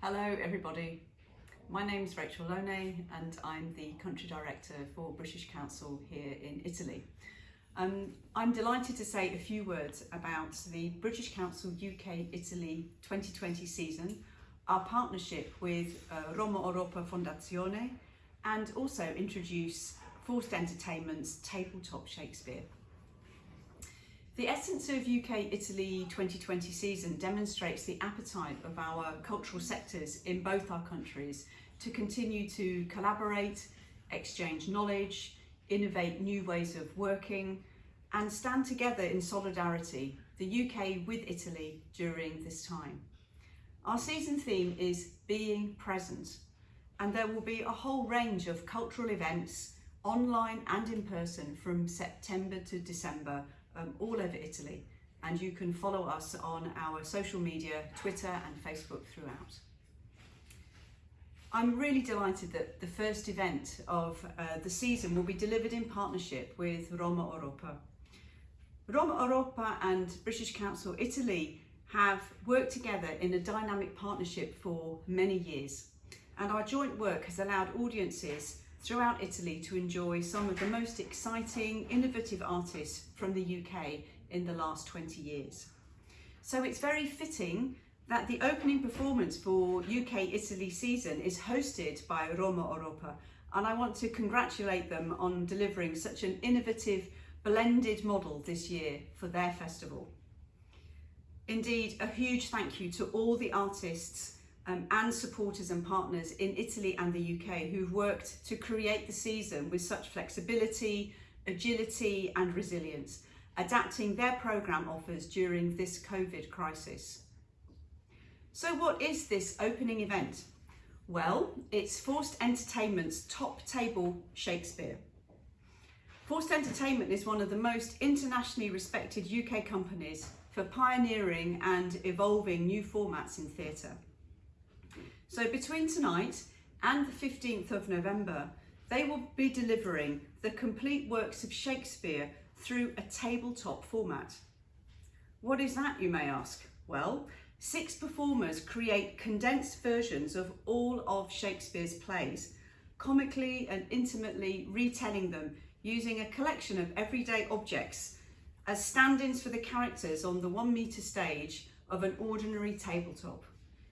Hello everybody, my name is Rachel Loney and I'm the Country Director for British Council here in Italy. Um, I'm delighted to say a few words about the British Council UK Italy 2020 season, our partnership with uh, Romaeuropa Fondazione and also introduce Forced Entertainment's Tabletop Shakespeare. The essence of UK Italy 2020 season demonstrates the appetite of our cultural sectors in both our countries to continue to collaborate, exchange knowledge, innovate new ways of working and stand together in solidarity, the UK with Italy during this time. Our season theme is being present and there will be a whole range of cultural events online and in person from September to December um, all over Italy and you can follow us on our social media, Twitter and Facebook throughout. I'm really delighted that the first event of uh, the season will be delivered in partnership with Romaeuropa. Roma Europa and British Council Italy have worked together in a dynamic partnership for many years and our joint work has allowed audiences throughout Italy to enjoy some of the most exciting, innovative artists from the UK in the last 20 years. So it's very fitting that the opening performance for UK Italy season is hosted by Romaeuropa and I want to congratulate them on delivering such an innovative blended model this year for their festival. Indeed, a huge thank you to all the artists um, and supporters and partners in Italy and the UK who've worked to create the season with such flexibility, agility and resilience, adapting their programme offers during this COVID crisis. So what is this opening event? Well, it's Forced Entertainment's top table Shakespeare. Forced Entertainment is one of the most internationally respected UK companies for pioneering and evolving new formats in theatre. So between tonight and the 15th of November, they will be delivering the complete works of Shakespeare through a tabletop format. What is that, you may ask? Well, six performers create condensed versions of all of Shakespeare's plays, comically and intimately retelling them using a collection of everyday objects as stand-ins for the characters on the one metre stage of an ordinary tabletop.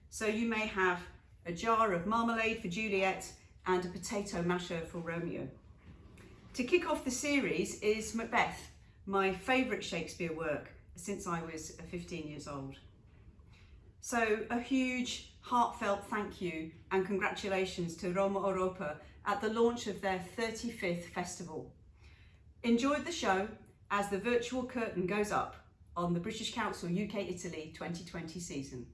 So you may have a jar of marmalade for Juliet and a potato masher for Romeo. To kick off the series is Macbeth, my favourite Shakespeare work since I was 15 years old. So a huge heartfelt thank you and congratulations to Romaeuropa at the launch of their 35th festival. Enjoyed the show as the virtual curtain goes up on the British Council UK Italy 2020 season.